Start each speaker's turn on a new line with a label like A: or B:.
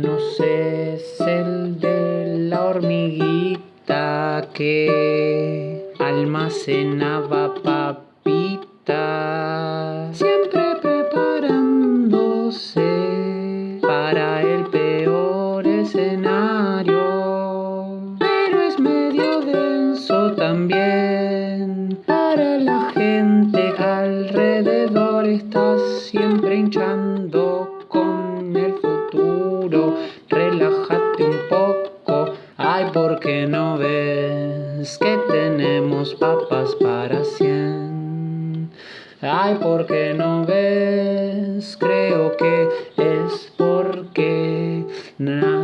A: menos es el de la hormiguita que almacenaba papitas. Siempre preparándose para el peor escenario. Pero es medio denso también para la gente alrededor. Está siempre hinchando relájate un poco, ay, porque no ves que tenemos papas para cien. Ay, porque no ves, creo que es porque nada.